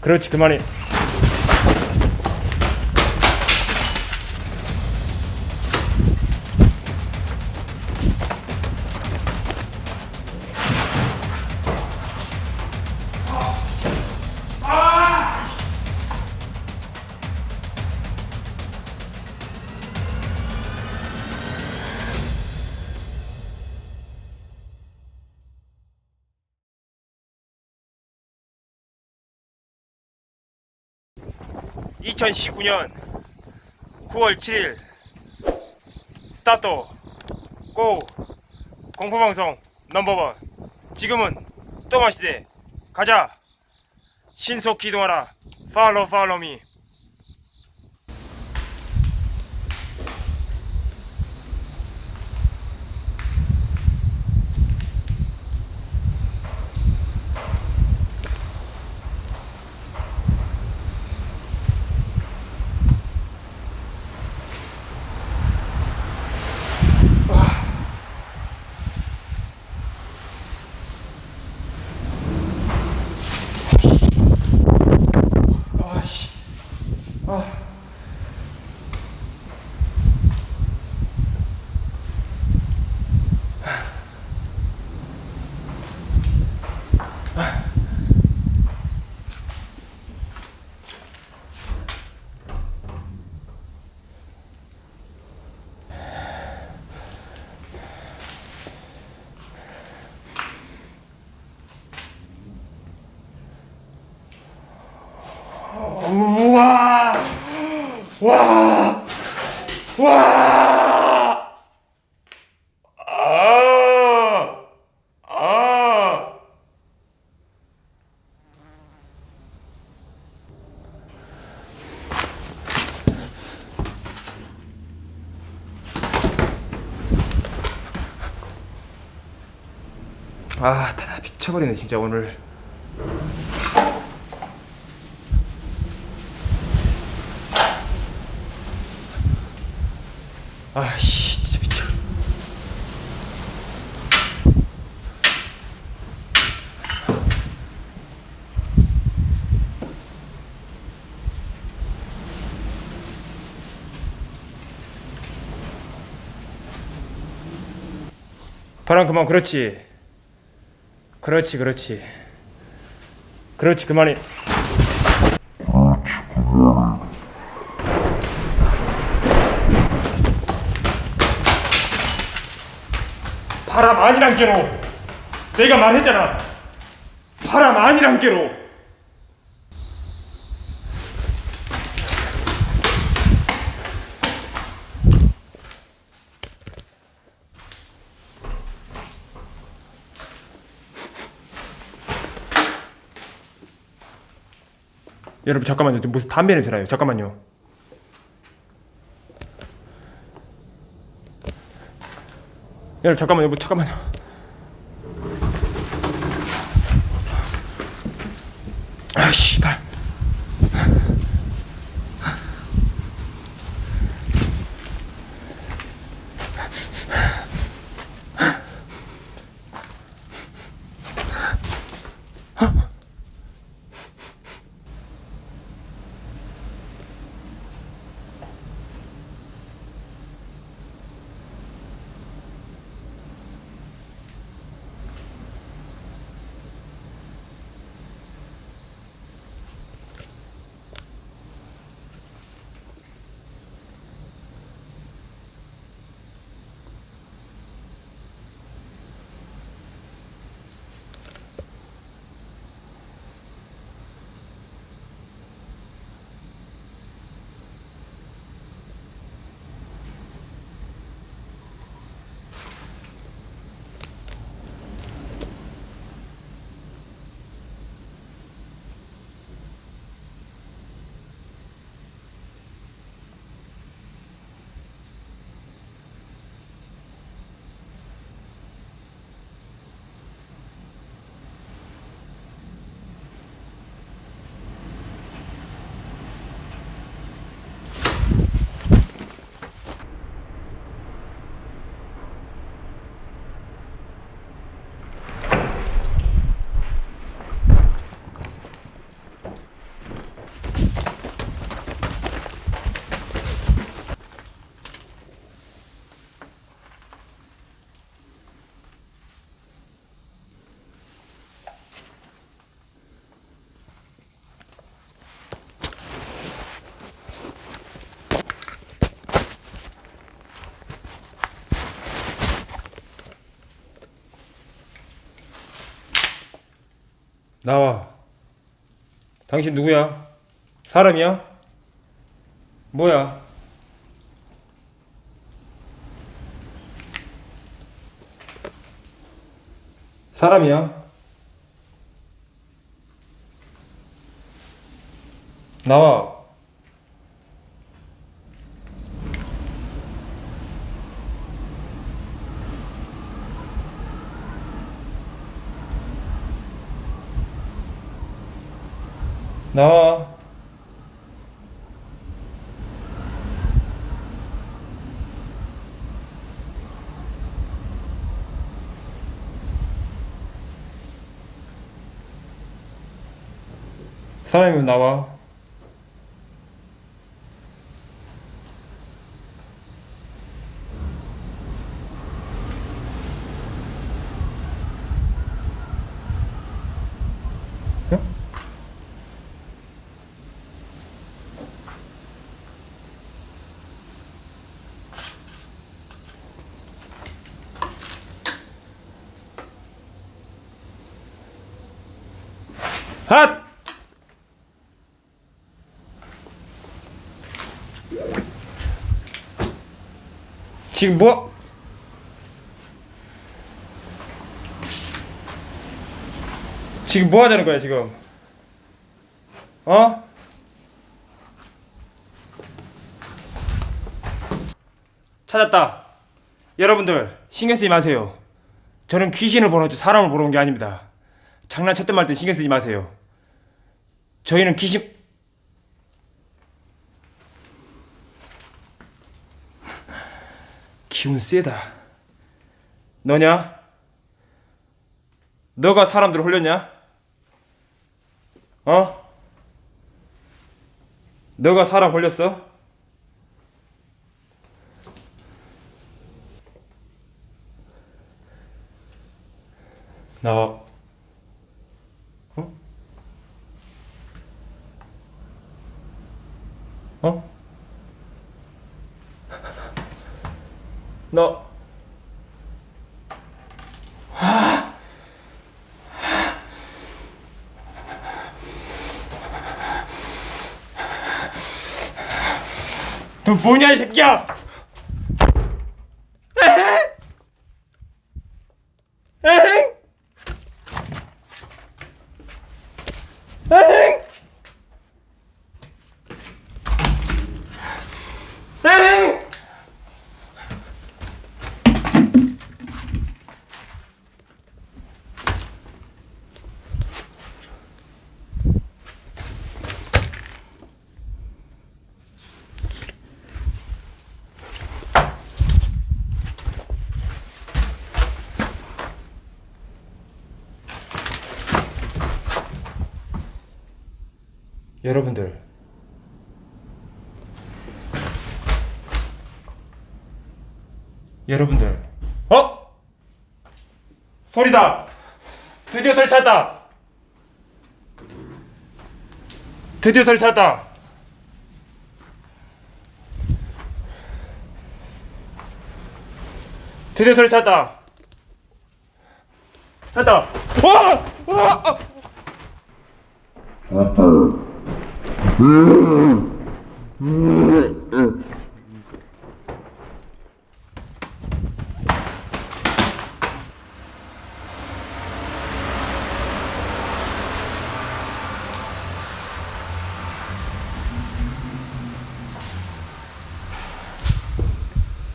그렇지 그만해 (2019년 9월 7일) 스타트 고 공포방송 넘버원. 지금은 또마시대. 가자. 신속 기동하라. 팔로우 팔로우 미 아씨 아 우와 와 와! 아! 아! 아, 다 미쳐버리네 진짜 오늘. 아씨, 진짜 미쳐. 바람 그만 그렇지. 그렇지, 그렇지. 그렇지, 그만해. 바람 아니란 게로 내가 말했잖아 바람 아니란 게로 여러분 잠깐만요. 저 무슨 담배 냄새 나요? 잠깐만요. 여러분 잠깐만요. 뭐 잠깐만요 나와. 당신 누구야? 사람이야? 뭐야? 사람이야? 나와. 나와. 사람이면 나와. 어? 핫! 지금 뭐? 지금 뭐 하자는 거야 지금? 어? 찾았다. 여러분들 신경 쓰지 마세요. 저는 귀신을 보러 오지 사람을 보러 온 게 아닙니다. 장난쳤던 말때 신경 쓰지 마세요. 저희는 귀신 기운 세다. 너냐? 너가 사람들 홀렸냐? 어? 너가 사람 홀렸어? 나 너너 뭐냐 이 새끼야! 에헤? 에헤? 에헤? 여러분들 여러분들 어? 소리다 드디어 소리 찾았다 드디어 소리 찾았다 드디어 소리 찾았다 찾았다 와! 와! 아!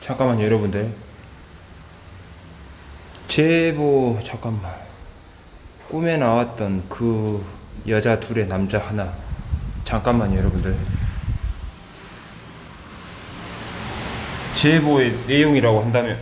잠깐만요 여러분들. 제보 잠깐만. 꿈에 나왔던 그 여자 둘의 남자 하나 잠깐만요 여러분들. 제보의 내용이라고 한다면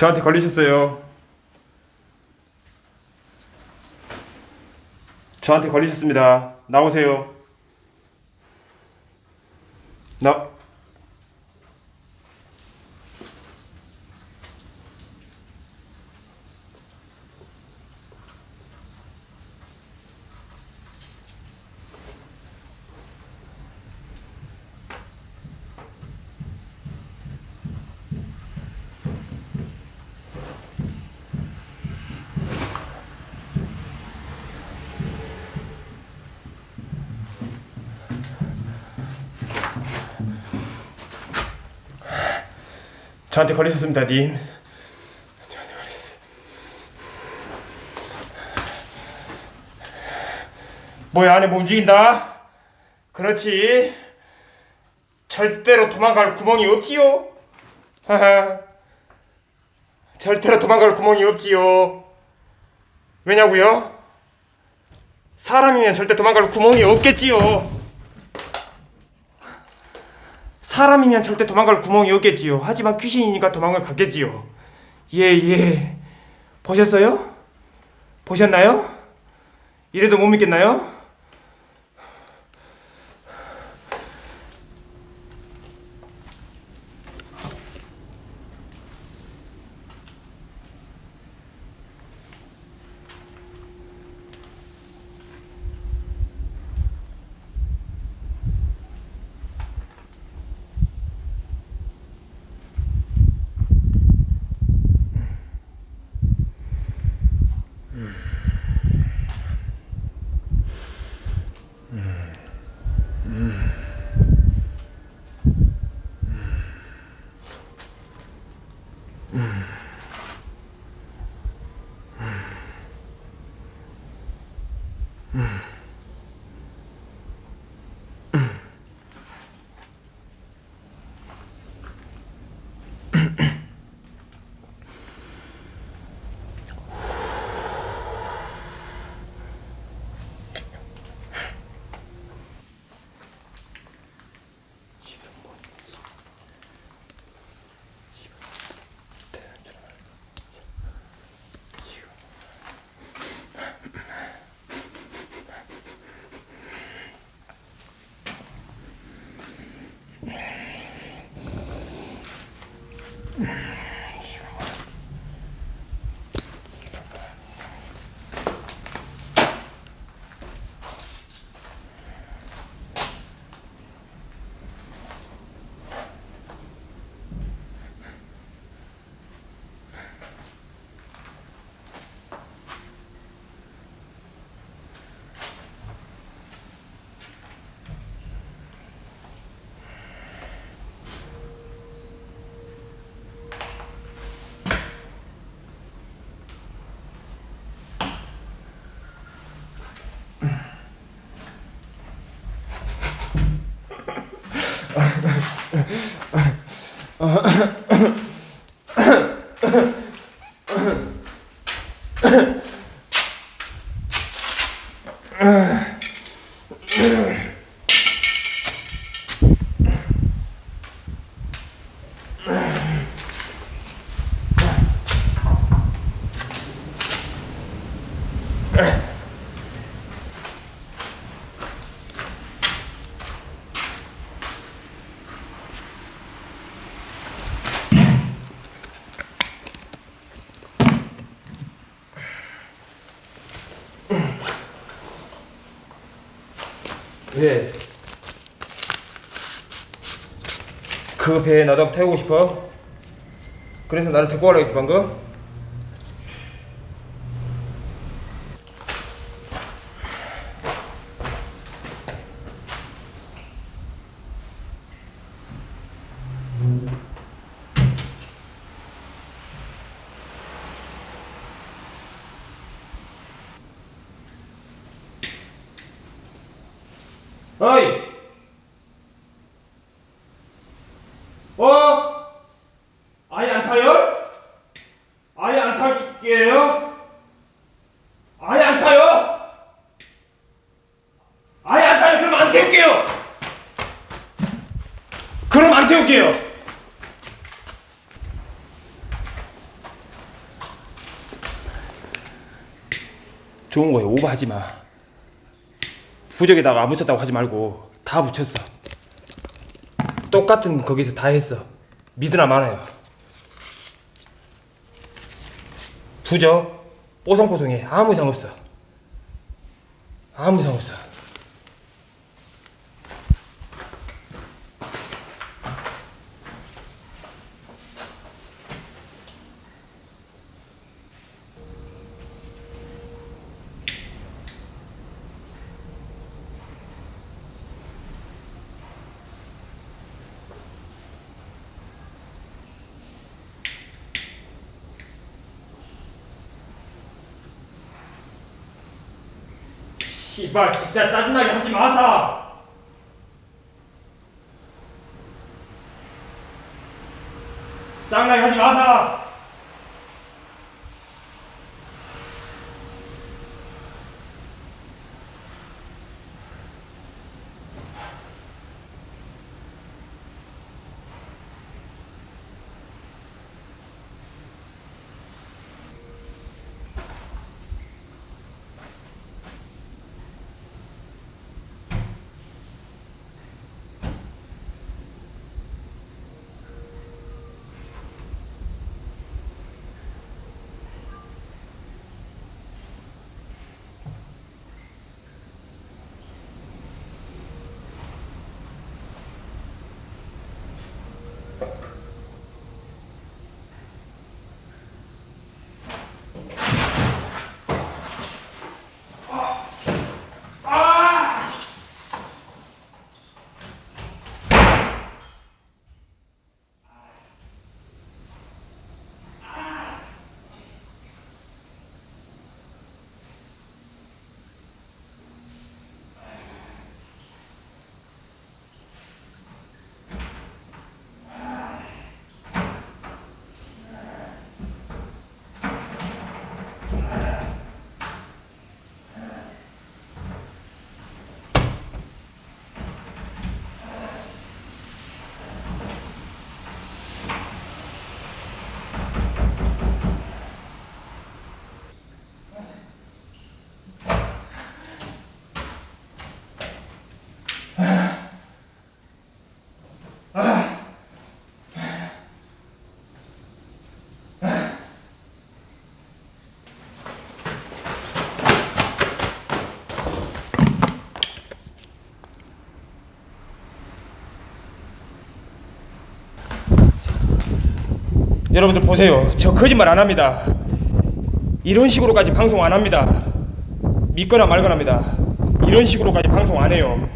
저한테 걸리셨어요. 저한테 걸리셨습니다. 나오세요. 나 저한테 걸리셨습니다, 님. 저한테 걸렸어요. 뭐야, 안에 뭐 움직인다? 그렇지. 절대로 도망갈 구멍이 없지요. 하하. 절대로 도망갈 구멍이 없지요. 왜냐고요? 사람이면 절대 도망갈 구멍이 없겠지요. 사람이면 절대 도망갈 구멍이 없겠지요. 하지만 귀신이니까 도망을 가겠지요. 예, 예. 보셨어요? 보셨나요? 이래도 못 믿겠나요? Uh 그 배에 나도 태우고 싶어? 그래서 나를 데리고 가려고 했어 방금? 어이! 어? 아예 안 타요? 아예 안 탈게요? 아예 안 타요? 아예 안 타요? 그럼 안 태울게요! 그럼 안 태울게요! 좋은 거에 오버하지 마. 부적에다가 안 붙였다고 하지 말고 다 붙였어. 똑같은 거기서 다 했어. 믿으나 마나요. 부적 뽀송뽀송해 아무 이상 없어. 아무 이상 없어. 씨발 진짜 짜증나게 하지 마사. 짜증나게 하지 마사. 여러분들 보세요. 저 거짓말 안 합니다. 이런 식으로까지 방송 안 합니다. 믿거나 말거나입니다. 이런 식으로까지 방송 안 해요.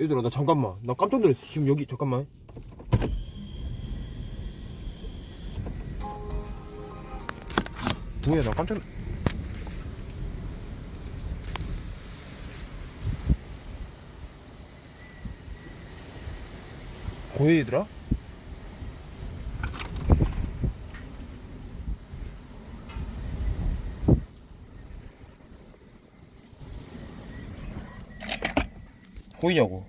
얘들아 나 잠깐만 나 깜짝 놀랐어 지금 여기 잠깐만 뭐야 나 깜짝 고얘들아? 보이냐고